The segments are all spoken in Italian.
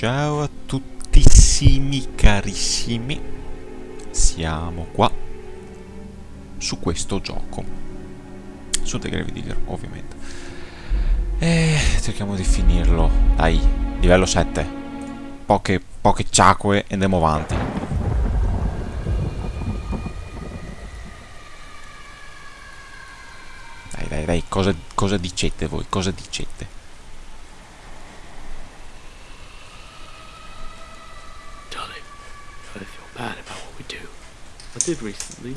Ciao a tuttissimi carissimi. Siamo qua Su questo gioco. Su The Grave Digger ovviamente. E cerchiamo di finirlo. Dai, livello 7 Poche, poche ciacque e andiamo avanti. Dai dai dai, cosa, cosa dicete voi? Cosa dicete? Did recently.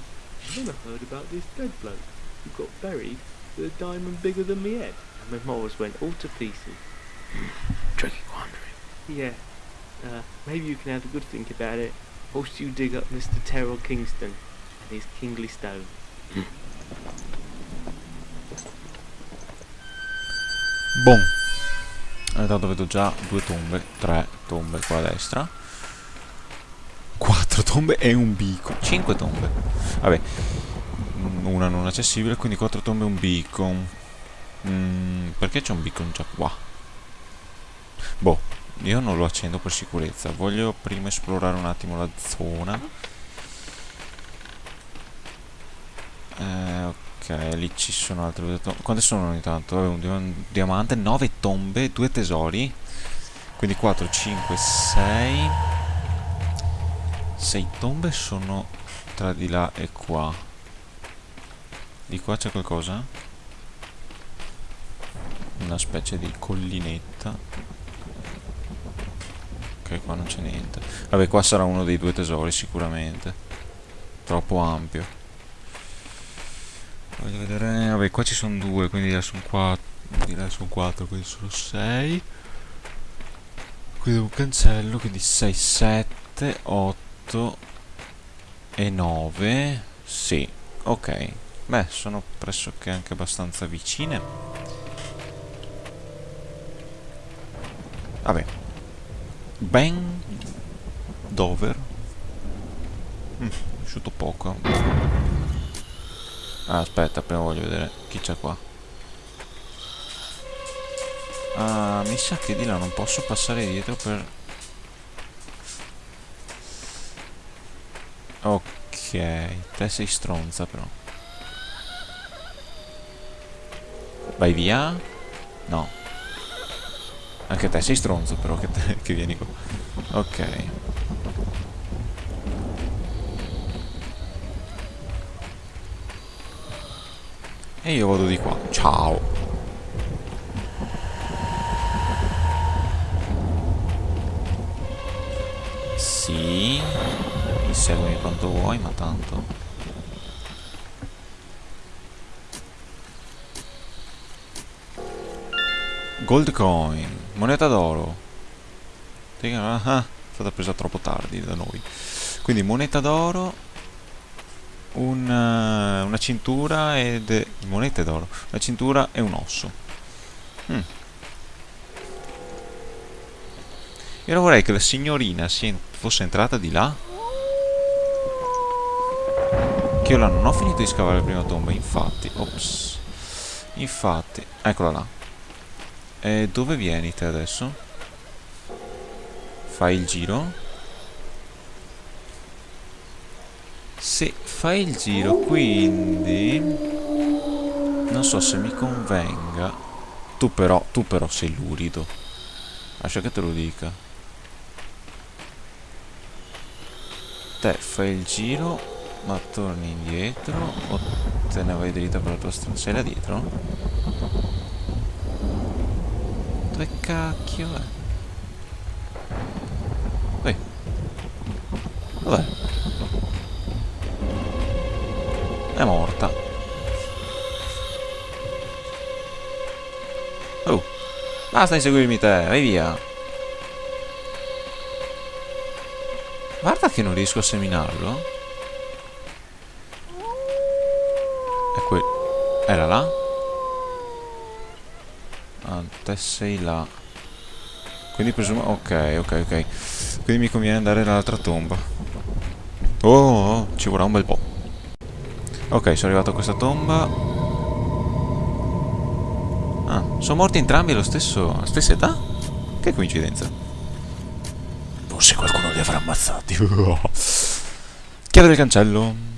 And then I heard about this dead bloke who got buried with a diamond bigger than me head. And my morals went all to pieces. Tricky quandary. Yeah. Uh, maybe you can have a good think about it whilst you dig up Mr. Terrell Kingston and his kingly stone. Boom. Intanto vedo già due tombe, tre tombe qua a destra. Quattro tombe e un beacon. Cinque tombe. Vabbè. Una non accessibile, quindi quattro tombe e un beacon. Mm, perché c'è un beacon già qua? Boh, io non lo accendo per sicurezza. Voglio prima esplorare un attimo la zona. Eh, ok, lì ci sono altre due tombe. Quante sono intanto? Vabbè, un dia- diamante, 9 tombe, due tesori. Quindi 4, 5, 6. 6 tombe sono tra di là e qua. Di qua c'è qualcosa? Una specie di collinetta. Ok, qua non c'è niente. Vabbè, qua sarà uno dei due tesori sicuramente. Troppo ampio. Voglio vedere... Vabbè, qua ci sono due, quindi di là sono quattro. Di là sono quindi sono sei. Qui un cancello, quindi 6, 7, 8 e 9. Sì, ok. Beh, sono pressoché anche abbastanza vicine. Vabbè. Ben Dover. Mm, asciutto poco. Ah, aspetta, prima voglio vedere chi c'è qua. Ah, mi sa che di là non posso passare dietro per... Ok, te sei stronza però. Vai via? No. Anche te sei stronzo però che, te, che vieni qua. Ok. E io vado di qua. Ciao. Inseguimi quanto vuoi, ma tanto. Gold coin. Moneta d'oro. Ah, è stata presa troppo tardi da noi. Quindi moneta d'oro un, uh, una cintura ed monete d'oro, una cintura e un osso. Mm. Io vorrei che la signorina fosse entrata di là. Che io là non ho finito di scavare la prima tomba, infatti. Ops. Infatti, eccola là. E dove vieni te adesso? Fai il giro? Se fai il giro, quindi... Non so se mi convenga. Tu però, tu però sei lurido. Lascia che te lo dica. Te fai il giro, ma torni indietro o te ne vai dritta per la tua strada? Dietro? Dove cacchio è? Ehi. Dov'è? È morta. Oh. Basta inseguirmi te, vai via. Guarda che non riesco a seminarlo. È qui. Era là? Ah, te sei là. Quindi presumo... Ok, ok, ok. Quindi mi conviene andare nell'altra tomba. Oh, oh, ci vorrà un bel po'. Ok, sono arrivato a questa tomba. Ah, sono morti entrambi allo stesso, alla stessa età? Che coincidenza. Forse qualcuno li avrà ammazzati. Chiave del cancello.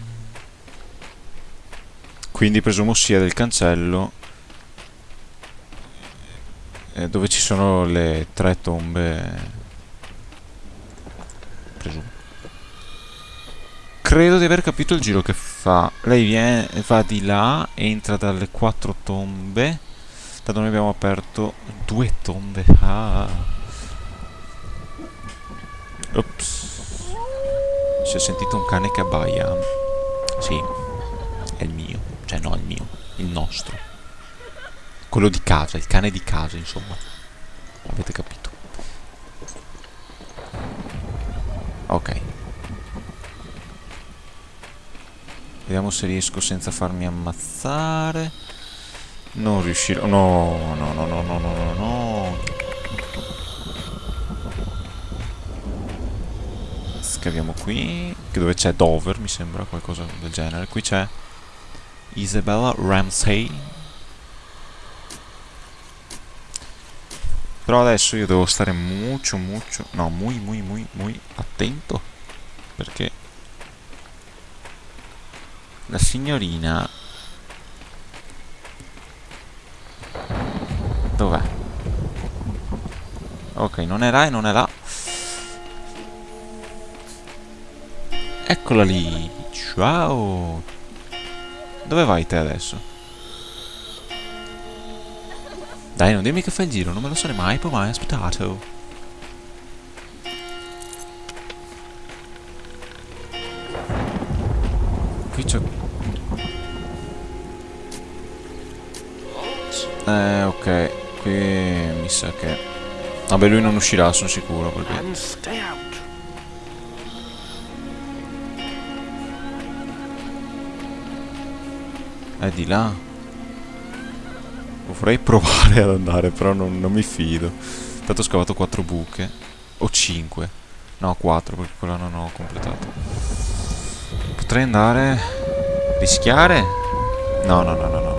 Quindi presumo sia del cancello eh, dove ci sono le tre tombe. Presumo. Credo di aver capito il giro che fa. Lei viene, va di là, entra dalle quattro tombe. Tanto noi abbiamo aperto due tombe. Ah. Ops. Si è sentito un cane che abbaia. Sì. Cioè no, il mio. Il nostro. Quello di casa, il cane di casa, insomma. Avete capito. Ok. Vediamo se riesco senza farmi ammazzare. Non riuscirò. No, no, no, no, no, no, no. Scaviamo qui. Che dove c'è Dover, mi sembra, qualcosa del genere. Qui c'è Isabella Ramsey. Però adesso io devo stare molto, molto... No, muy, muy, muy, muy attento. Perché la signorina... Dov'è? Ok, non è là e non è là. Eccola lì. Ciao. Dove vai te adesso? Dai, non dimmi che fai il giro, non me lo sarei mai poi mai aspettato. Qui c'è... Eh, ok. Qui mi sa che... Vabbè, lui non uscirà, sono sicuro, perché... È di là. Vorrei provare ad andare, però non, non mi fido. Tanto ho scavato 4 buche. O 5. No, 4, perché quella non ho completato. Potrei andare... Rischiare? No, no, no, no, no.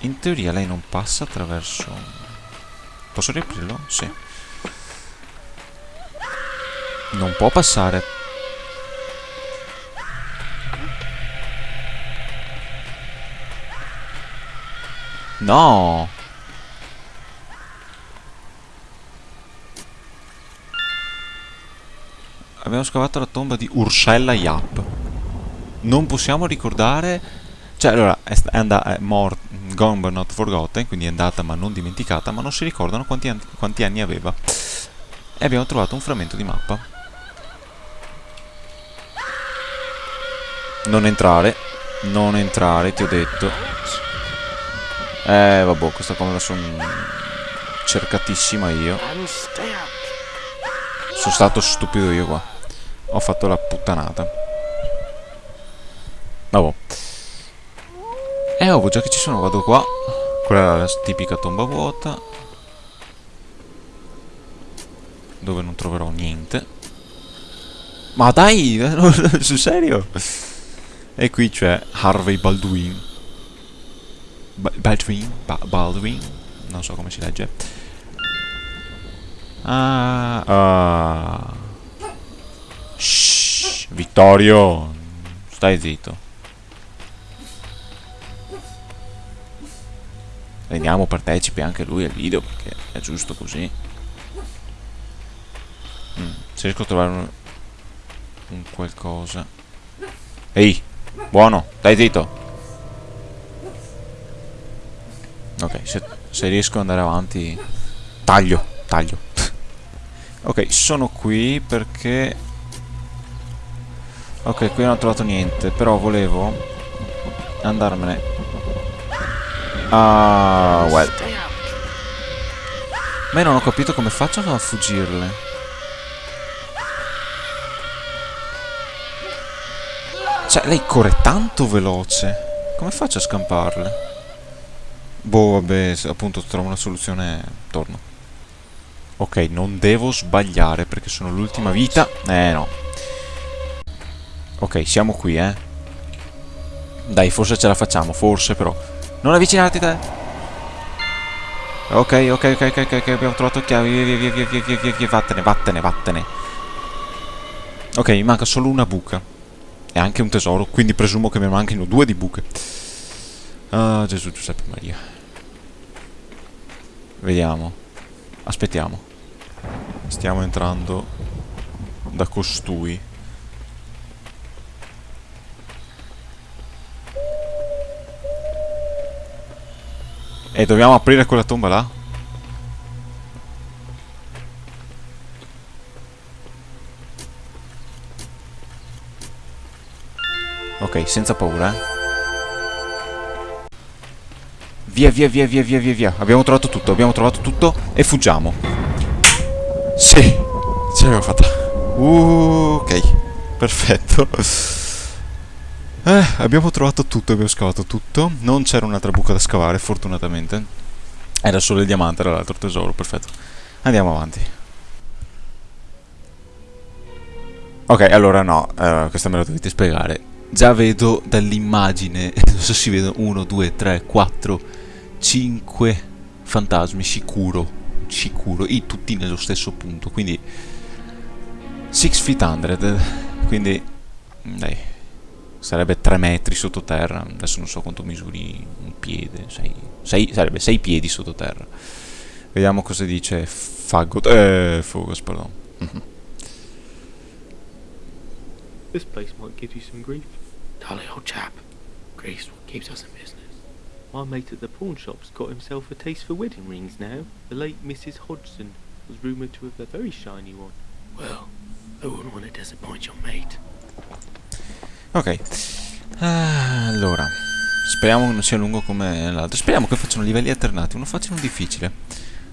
In teoria lei non passa attraverso... Posso riaprirlo? Sì. Non può passare No! Abbiamo scavato la tomba di Ursella Yap. Non possiamo ricordare... Cioè, allora, è, andata... È mort, gone but not forgotten, quindi è andata ma non dimenticata, ma non si ricordano quanti, an- quanti anni aveva. E abbiamo trovato un frammento di mappa. Non entrare. Non entrare, ti ho detto. Eh, vabbè, questa qua me la sono cercatissima io. Sono stato stupido io qua. Ho fatto la puttanata. Vabbè. Eh, ovvio, già che ci sono, vado qua. Quella è la tipica tomba vuota. Dove non troverò niente. Ma dai, sul serio? E qui c'è Harvey Baldwin. Ba- Baldwin? Ba- Baldwin? Non so come si legge. Ah, ah. Shh, Vittorio, stai zitto. Rendiamo partecipe anche lui al video perché è giusto così. Mm, se riesco a trovare un, un qualcosa. Ehi, buono, stai zitto. Ok, se, se riesco ad andare avanti... Taglio, taglio. ok, sono qui perché... Ok, qui non ho trovato niente, però volevo andarmene... Ah, well. Stay out. Ma io non ho capito come faccio a fuggirle. Cioè, lei corre tanto veloce. Come faccio a scamparle? Boh, vabbè, appunto trovo una soluzione, torno. Ok, non devo sbagliare perché sono l'ultima vita. Eh, no. Ok, siamo qui, eh. Dai, forse ce la facciamo, forse però. Non avvicinarti te. Ok, ok, ok, ok, ok, abbiamo trovato chiavi. Via, via, via, via, via, via, via, via, vattene, vattene, vattene. Ok, mi manca solo una buca. E anche un tesoro, quindi presumo che mi manchino due di buche. Ah, Gesù Giuseppe Maria. Vediamo. Aspettiamo. Stiamo entrando da costui. E dobbiamo aprire quella tomba là? Ok, senza paura, eh. Via, via, via, via, via, via, via. Abbiamo trovato tutto, abbiamo trovato tutto e fuggiamo. Sì, ce l'abbiamo fatta. Uh, ok, perfetto. Eh, abbiamo trovato tutto, abbiamo scavato tutto. Non c'era un'altra buca da scavare, fortunatamente. Era solo il diamante, era l'altro tesoro, perfetto. Andiamo avanti. Ok, allora no, uh, questa me la dovete spiegare. Già vedo dall'immagine, non so se si vedono 1, 2, 3, 4, 5 fantasmi, sicuro, sicuro, e tutti nello stesso punto, quindi 6 feet 100, quindi dai, sarebbe 3 metri sottoterra, adesso non so quanto misuri un piede, 6, 6 sarebbe 6 piedi sottoterra. Vediamo cosa dice Fagot, eh, Fogos, pardon. This place might give you some grief. Dolly, old chap. Grease what keeps us in business. My mate at the pawn shop's got himself a taste for wedding rings now. The late Mrs. Hodgson was rumoured to have a very shiny one. Well, I wouldn't want to disappoint your mate. Ok. Ah, allora. Speriamo che non sia lungo come l'altro. Speriamo che facciano livelli alternati. Uno facile e uno difficile.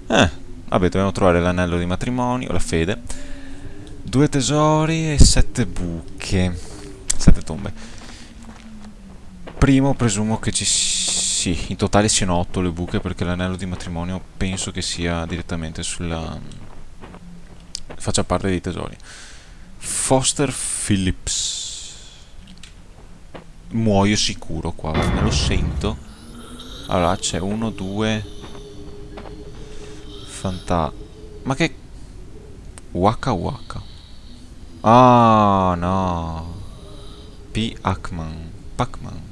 Eh, vabbè, dobbiamo trovare l'anello di matrimonio, la fede. Due tesori e sette buche. Sette tombe. Primo presumo che ci sì, in totale siano otto le buche perché l'anello di matrimonio penso che sia direttamente sulla... faccia parte dei tesori. Foster Phillips. Muoio sicuro qua, me lo sento. Allora c'è uno, due... Fanta... Ma che... Waka Waka. Ah, no. P. Ackman. Pacman.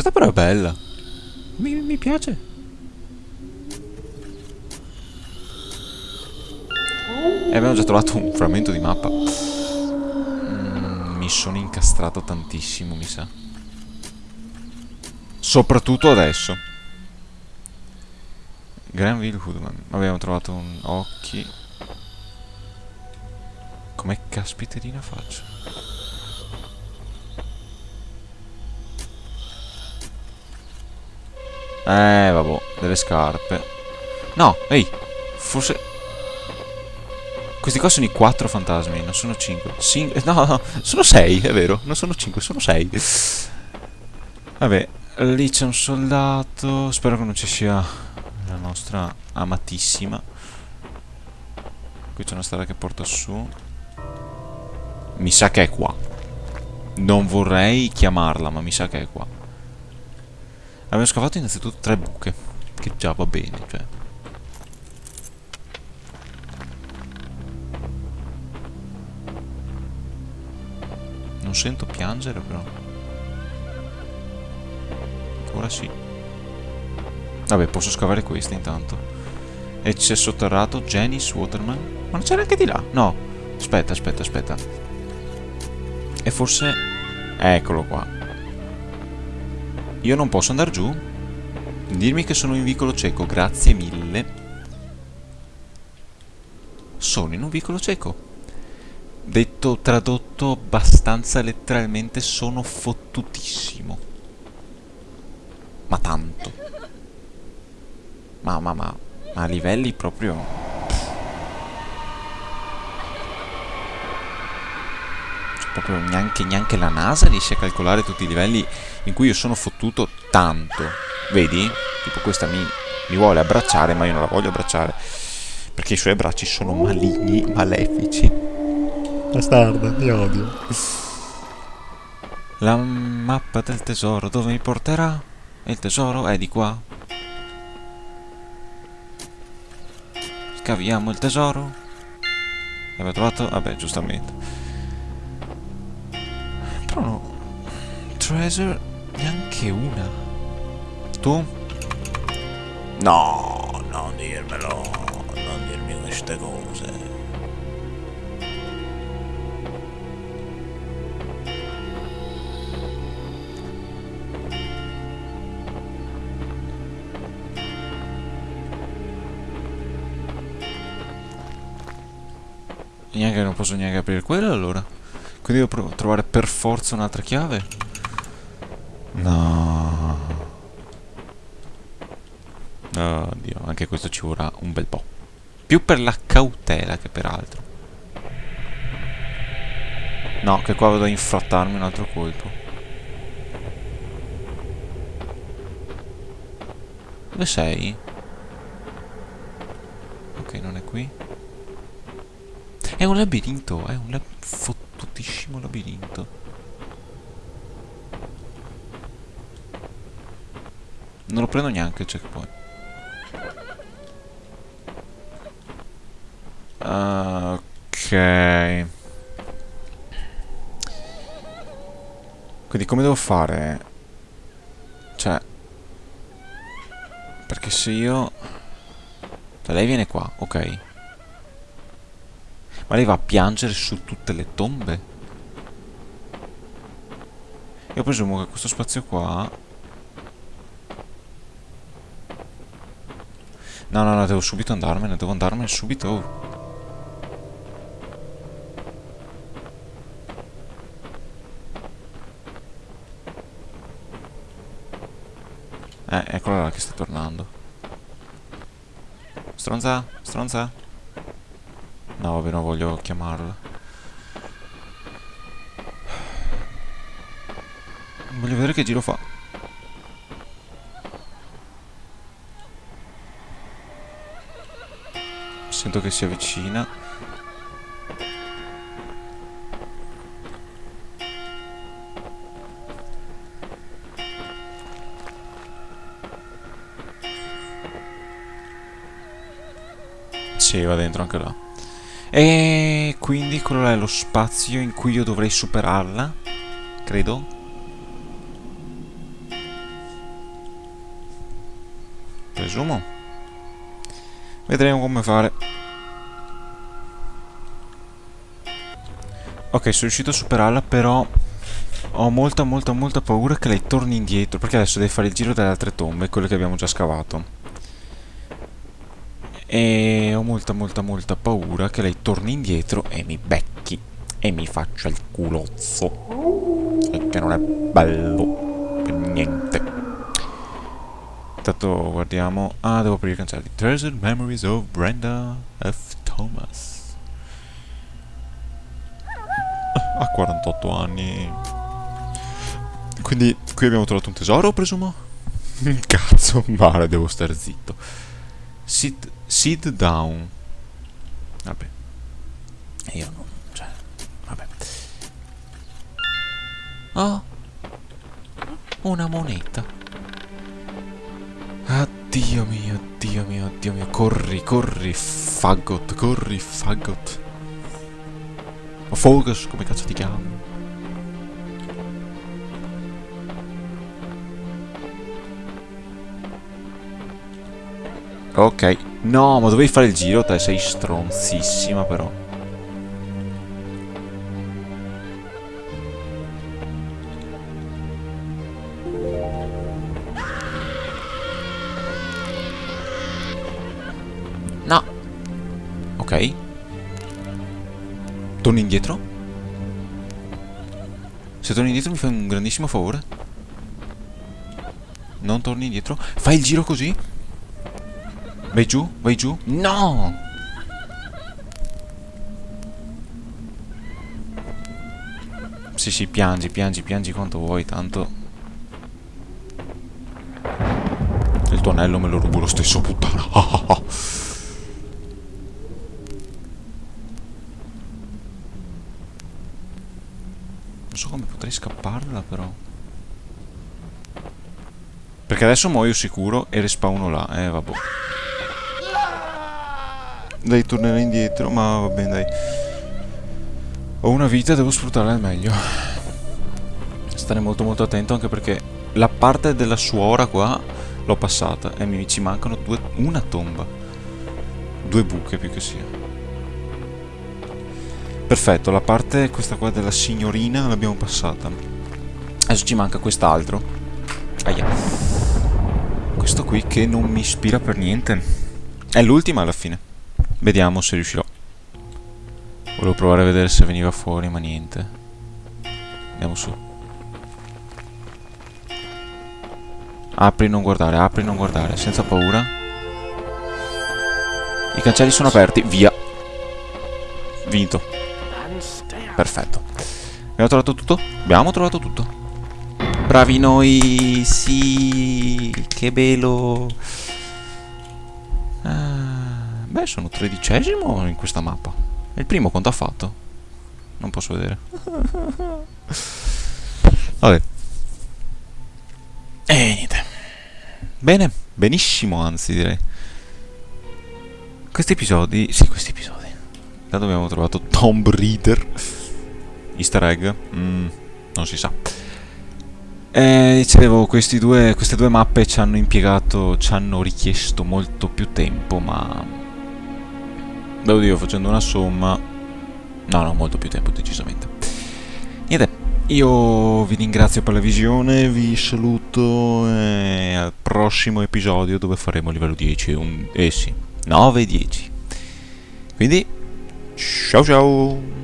Questa però è bella. Mi, mi piace. E abbiamo già trovato un frammento di mappa. Mm, mi sono incastrato tantissimo, mi sa. Soprattutto adesso. Granville Hoodman. Abbiamo trovato un occhi. Come caspiterina faccio? Eh, vabbè, delle scarpe. No, ehi, forse... Questi qua sono i quattro fantasmi, non sono cinque. Cin no, no, sono sei, è vero, non sono cinque, sono sei. Vabbè, lì c'è un soldato, spero che non ci sia la nostra amatissima. Qui c'è una strada che porta su. Mi sa che è qua. Non vorrei chiamarla, ma mi sa che è qua. Abbiamo scavato innanzitutto tre buche. Che già va bene, cioè. Non sento piangere però. Ora sì. Vabbè, posso scavare queste intanto. E c'è sotterrato Janice Waterman. Ma non c'era anche di là? No. Aspetta, aspetta, aspetta. E forse... Eccolo qua. Io non posso andare giù? Dirmi che sono in vicolo cieco, grazie mille. Sono in un vicolo cieco. Detto, tradotto abbastanza letteralmente, sono fottutissimo. Ma tanto. Ma, ma, ma, ma a livelli proprio... proprio neanche, neanche, la NASA riesce a calcolare tutti i livelli in cui io sono fottuto tanto. Vedi? Tipo questa mi, mi vuole abbracciare, ma io non la voglio abbracciare. Perché i suoi abbracci sono maligni, malefici. Bastarda, mi odio. La mappa del tesoro dove mi porterà? E il tesoro è di qua. Scaviamo il tesoro. Abbiamo trovato? Vabbè, giustamente. Però no. Treasure neanche una. Tu? No, non dirmelo. Non dirmi queste cose. Neanche non posso neanche aprire quello allora. Quindi devo trovare per forza un'altra chiave? No. Oddio, anche questo ci vorrà un bel po'. Più per la cautela che per altro. No, che qua vado a infrattarmi un altro colpo. Dove sei? Ok, non è qui. È un labirinto, è un lab fottutissimo labirinto. Non lo prendo neanche il checkpoint. Ok. Quindi come devo fare? Cioè... Perché se io... Cioè lei viene qua, ok. Ma lei va a piangere su tutte le tombe? Io presumo che questo spazio qua... No, no, no, devo subito andarmene, devo andarmene subito. Eh, eccola là che sta tornando. Stronza, stronza. No, vabbè, non voglio chiamarla. Voglio vedere che giro fa. Sento che si avvicina. Sì, va dentro anche là. E quindi quello è lo spazio in cui io dovrei superarla, credo. Presumo. Vedremo come fare. Ok, sono riuscito a superarla, però ho molta molta molta paura che lei torni indietro, perché adesso deve fare il giro delle altre tombe, quelle che abbiamo già scavato. E ho molta molta molta paura che lei torni indietro e mi becchi e mi faccia il culozzo. E che non è bello per niente. Intanto guardiamo. Ah, devo aprire i cancelli. Treasured Memories of Brenda F. Thomas. Ha 48 anni. Quindi qui abbiamo trovato un tesoro, presumo? Cazzo, male, devo stare zitto. Sit Sit down. Vabbè. Io non... Cioè... Vabbè. Oh. Una moneta. Addio mio, Dio mio, Dio mio. Corri, corri, fagot, corri, fagot. O Focus, come cazzo ti chiami? Ok. No, ma dovevi fare il giro, te sei stronzissima però. Torni indietro? Se torni indietro mi fai un grandissimo favore. Non torni indietro. Fai il giro così? Vai giù, vai giù. No! Sì, sì, piangi, piangi, piangi quanto vuoi, tanto... Il tuo anello me lo rubo lo stesso, puttana. non so come potrei scapparla, però. Perché adesso muoio sicuro e respawno là. Eh, vabbè. Dai, tornerei indietro, ma va bene, dai. Ho una vita, devo sfruttarla al meglio. Stare molto molto attento anche perché la parte della suora qua l'ho passata e mi ci mancano due, una tomba. Due buche più che sia. Perfetto, la parte questa qua della signorina l'abbiamo passata. Adesso ci manca quest'altro. Aia. Questo qui che non mi ispira per niente. È l'ultima alla fine. Vediamo se riuscirò. Volevo provare a vedere se veniva fuori, ma niente. Andiamo su. Apri non guardare, apri non guardare, senza paura. I cancelli sono aperti, via. Vinto. Perfetto. Abbiamo trovato tutto? Abbiamo trovato tutto. Bravi noi, sì, che bello. Ah, beh, sono tredicesimo in questa mappa. E il primo quanto ha fatto? Non posso vedere. Vabbè. E niente. Bene, benissimo anzi direi. Questi episodi... Sì, questi episodi. Intanto abbiamo trovato Tomb Raider. Easter egg. Mm, non si sa. E dicevo, due, queste due mappe ci hanno impiegato, ci hanno richiesto molto più tempo, ma... Dire, facendo una somma... No, no, molto più tempo, decisamente. Niente, io vi ringrazio per la visione, vi saluto e al prossimo episodio dove faremo livello 10, un, eh sì, 9 e 10. Quindi, ciao ciao!